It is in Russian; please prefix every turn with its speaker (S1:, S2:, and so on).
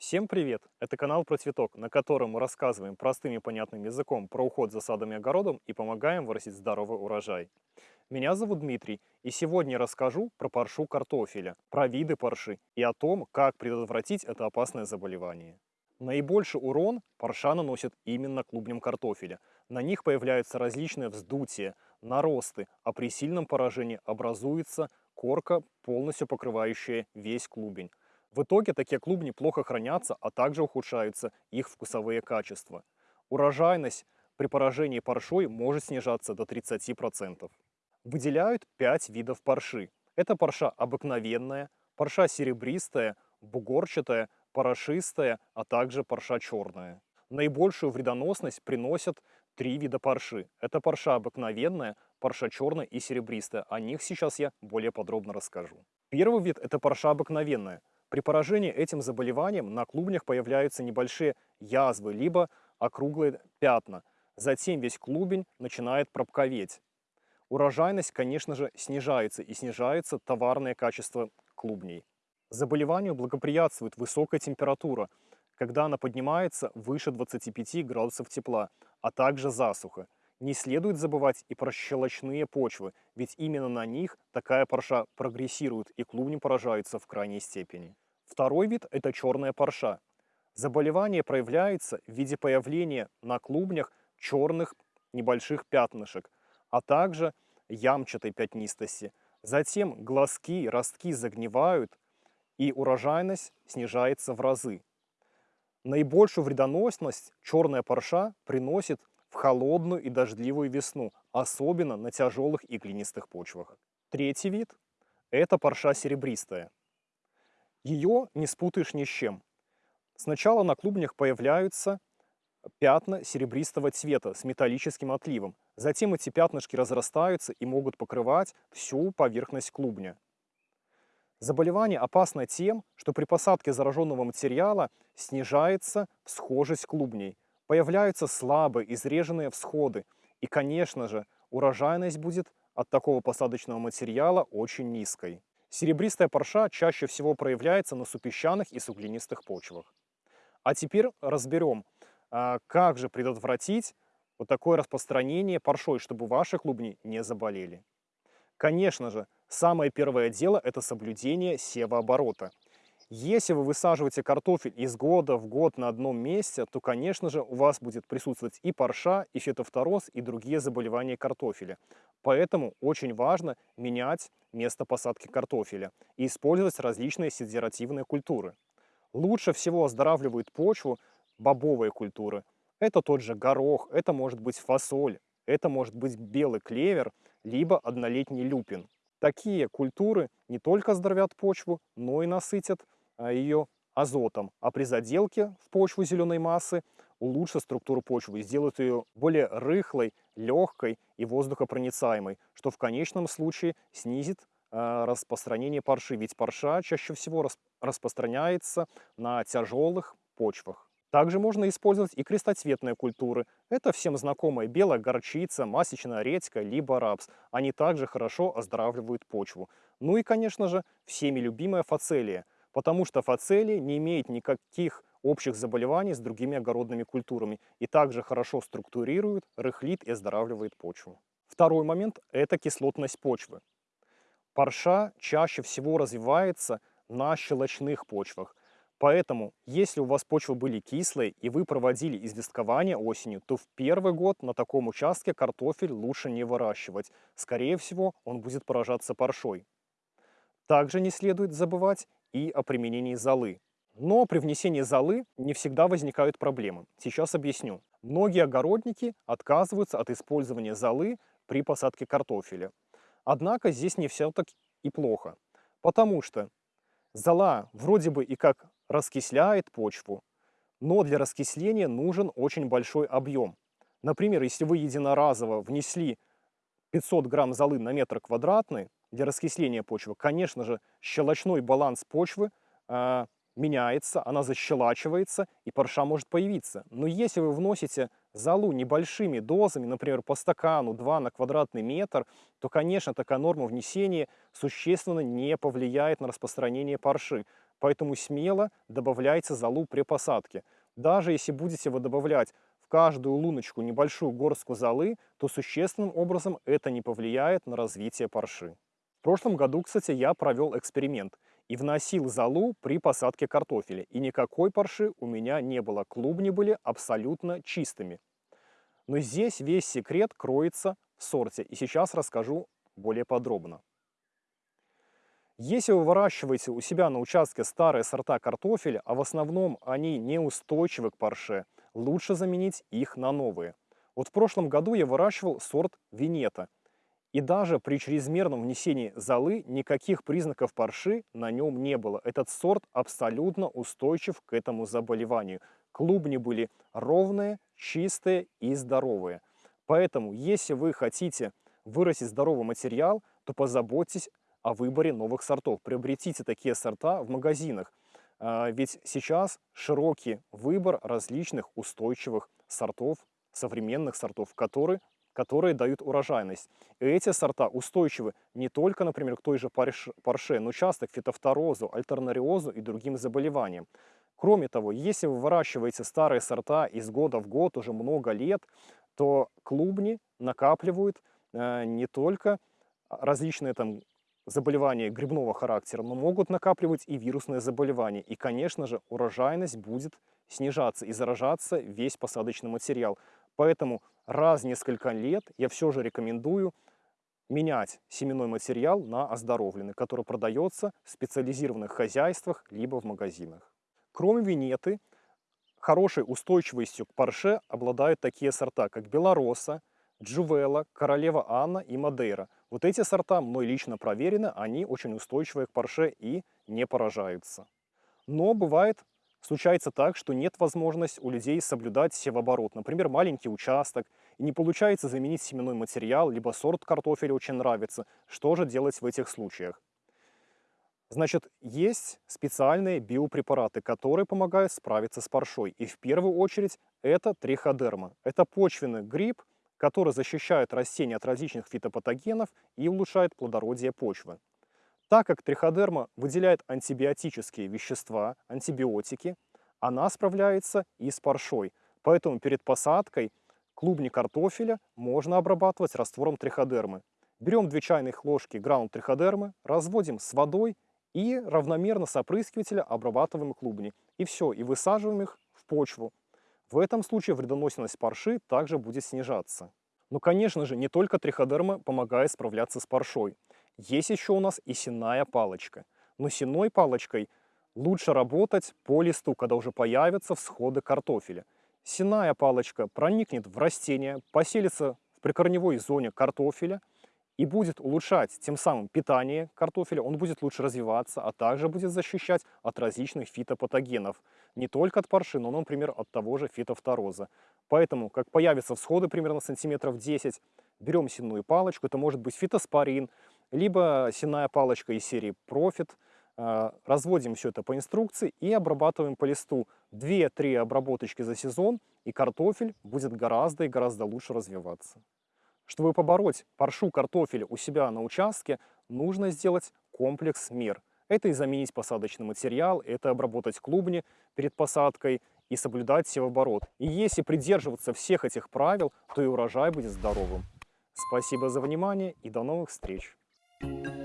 S1: Всем привет! Это канал про цветок, на котором мы рассказываем простым и понятным языком про уход за садом и огородом и помогаем вырастить здоровый урожай. Меня зовут Дмитрий, и сегодня я расскажу про паршу картофеля, про виды парши и о том, как предотвратить это опасное заболевание. Наибольший урон парша наносит именно клубням картофеля. На них появляются различные вздутия, наросты, а при сильном поражении образуется корка, полностью покрывающая весь клубень. В итоге такие клубни плохо хранятся, а также ухудшаются их вкусовые качества. Урожайность при поражении паршой может снижаться до 30%. Выделяют 5 видов парши. Это парша обыкновенная, парша серебристая, бугорчатая, порошистая, а также парша черная. Наибольшую вредоносность приносят три вида парши. Это парша обыкновенная, парша черная и серебристая. О них сейчас я более подробно расскажу. Первый вид – это парша обыкновенная. При поражении этим заболеванием на клубнях появляются небольшие язвы, либо округлые пятна. Затем весь клубень начинает пробковеть. Урожайность, конечно же, снижается и снижается товарное качество клубней. Заболеванию благоприятствует высокая температура, когда она поднимается выше 25 градусов тепла, а также засуха. Не следует забывать и про щелочные почвы, ведь именно на них такая парша прогрессирует и клубни поражаются в крайней степени. Второй вид – это черная парша. Заболевание проявляется в виде появления на клубнях черных небольших пятнышек, а также ямчатой пятнистости. Затем глазки, ростки загнивают, и урожайность снижается в разы. Наибольшую вредоносность черная парша приносит в холодную и дождливую весну, особенно на тяжелых и глинистых почвах. Третий вид – это парша серебристая. Ее не спутаешь ни с чем. Сначала на клубнях появляются пятна серебристого цвета с металлическим отливом. Затем эти пятнышки разрастаются и могут покрывать всю поверхность клубня. Заболевание опасно тем, что при посадке зараженного материала снижается всхожесть клубней, появляются слабые, изреженные всходы, и, конечно же, урожайность будет от такого посадочного материала очень низкой. Серебристая парша чаще всего проявляется на супесчаных и суглинистых почвах. А теперь разберем, а, как же предотвратить вот такое распространение паршой, чтобы ваши клубни не заболели. Конечно же, самое первое дело – это соблюдение севооборота. Если вы высаживаете картофель из года в год на одном месте, то, конечно же, у вас будет присутствовать и парша, и фитофтороз, и другие заболевания картофеля. Поэтому очень важно менять место посадки картофеля и использовать различные сидеративные культуры. Лучше всего оздоравливают почву бобовые культуры. Это тот же горох, это может быть фасоль, это может быть белый клевер, либо однолетний люпин. Такие культуры не только оздоровят почву, но и насытят ее азотом, а при заделке в почву зеленой массы улучшат структуру почвы, сделают ее более рыхлой, легкой и воздухопроницаемой, что в конечном случае снизит э, распространение парши, ведь парша чаще всего рас распространяется на тяжелых почвах. Также можно использовать и крестоцветные культуры. Это всем знакомая белая горчица, масечная редька, либо рапс. Они также хорошо оздоравливают почву. Ну и, конечно же, всеми любимая фацелия – потому что фацелии не имеет никаких общих заболеваний с другими огородными культурами и также хорошо структурирует, рыхлит и оздоравливает почву. Второй момент – это кислотность почвы. Парша чаще всего развивается на щелочных почвах, Поэтому, если у вас почвы были кислые и вы проводили известкование осенью, то в первый год на таком участке картофель лучше не выращивать. Скорее всего, он будет поражаться паршой. Также не следует забывать и о применении золы. Но при внесении золы не всегда возникают проблемы. Сейчас объясню. Многие огородники отказываются от использования золы при посадке картофеля. Однако здесь не все так и плохо. Потому что зола вроде бы и как раскисляет почву, но для раскисления нужен очень большой объем. Например, если вы единоразово внесли 500 грамм золы на метр квадратный, для раскисления почвы, конечно же, щелочной баланс почвы э, меняется, она защелачивается, и парша может появиться. Но если вы вносите золу небольшими дозами, например, по стакану 2 на квадратный метр, то, конечно, такая норма внесения существенно не повлияет на распространение парши. Поэтому смело добавляйте золу при посадке. Даже если будете вы добавлять в каждую луночку небольшую горстку золы, то существенным образом это не повлияет на развитие парши. В прошлом году, кстати, я провел эксперимент и вносил золу при посадке картофеля. И никакой парши у меня не было. Клубни были абсолютно чистыми. Но здесь весь секрет кроется в сорте. И сейчас расскажу более подробно. Если вы выращиваете у себя на участке старые сорта картофеля, а в основном они неустойчивы к парше, лучше заменить их на новые. Вот в прошлом году я выращивал сорт Венета. И даже при чрезмерном внесении золы никаких признаков парши на нем не было. Этот сорт абсолютно устойчив к этому заболеванию. Клубни были ровные, чистые и здоровые. Поэтому, если вы хотите вырастить здоровый материал, то позаботьтесь о выборе новых сортов. Приобретите такие сорта в магазинах. А, ведь сейчас широкий выбор различных устойчивых сортов, современных сортов, которые, которые дают урожайность. И эти сорта устойчивы не только, например, к той же парше, но часто к фитофторозу, альтернариозу и другим заболеваниям. Кроме того, если вы выращиваете старые сорта из года в год уже много лет, то клубни накапливают э, не только различные там заболевания грибного характера, но могут накапливать и вирусные заболевания. И, конечно же, урожайность будет снижаться и заражаться весь посадочный материал. Поэтому раз в несколько лет я все же рекомендую менять семенной материал на оздоровленный, который продается в специализированных хозяйствах либо в магазинах. Кроме винеты, хорошей устойчивостью к парше обладают такие сорта, как белороса, Джувела, Королева Анна и Мадейра. Вот эти сорта мной лично проверены, они очень устойчивые к парше и не поражаются. Но бывает, случается так, что нет возможности у людей соблюдать севооборот. Например, маленький участок, и не получается заменить семенной материал, либо сорт картофеля очень нравится. Что же делать в этих случаях? Значит, есть специальные биопрепараты, которые помогают справиться с паршой. И в первую очередь это триходерма. Это почвенный гриб, который защищает растения от различных фитопатогенов и улучшает плодородие почвы. Так как триходерма выделяет антибиотические вещества, антибиотики, она справляется и с паршой. Поэтому перед посадкой клубни картофеля можно обрабатывать раствором триходермы. Берем 2 чайных ложки гранул триходермы, разводим с водой и равномерно с опрыскивателя обрабатываем клубни. И все, и высаживаем их в почву. В этом случае вредоносность парши также будет снижаться. Но, конечно же, не только триходерма помогает справляться с паршой. Есть еще у нас и сенная палочка. Но сенной палочкой лучше работать по листу, когда уже появятся всходы картофеля. Сенная палочка проникнет в растение, поселится в прикорневой зоне картофеля и будет улучшать тем самым питание картофеля, он будет лучше развиваться, а также будет защищать от различных фитопатогенов. Не только от парши, но, например, от того же фитофтороза. Поэтому, как появятся всходы примерно сантиметров 10, берем сенную палочку, это может быть фитоспорин, либо сенная палочка из серии Profit, а, разводим все это по инструкции и обрабатываем по листу 2-3 обработочки за сезон, и картофель будет гораздо и гораздо лучше развиваться. Чтобы побороть паршу картофеля у себя на участке, нужно сделать комплекс мер. Это и заменить посадочный материал, это обработать клубни перед посадкой и соблюдать севооборот. И если придерживаться всех этих правил, то и урожай будет здоровым. Спасибо за внимание и до новых встреч! Thank you.